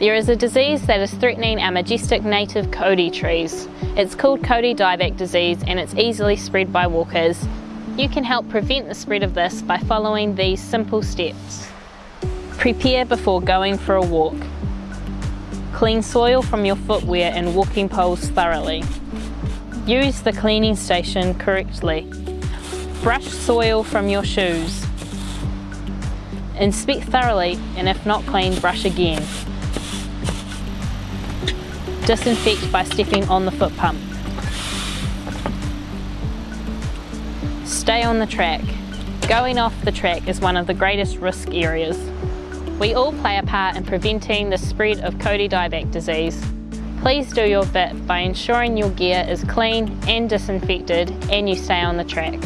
There is a disease that is threatening our majestic native Kauri trees. It's called Kauri dieback disease and it's easily spread by walkers. You can help prevent the spread of this by following these simple steps. Prepare before going for a walk. Clean soil from your footwear and walking poles thoroughly. Use the cleaning station correctly. Brush soil from your shoes. Inspect thoroughly and if not clean, brush again. Disinfect by stepping on the foot pump. Stay on the track. Going off the track is one of the greatest risk areas. We all play a part in preventing the spread of Kauri dieback disease. Please do your bit by ensuring your gear is clean and disinfected and you stay on the track.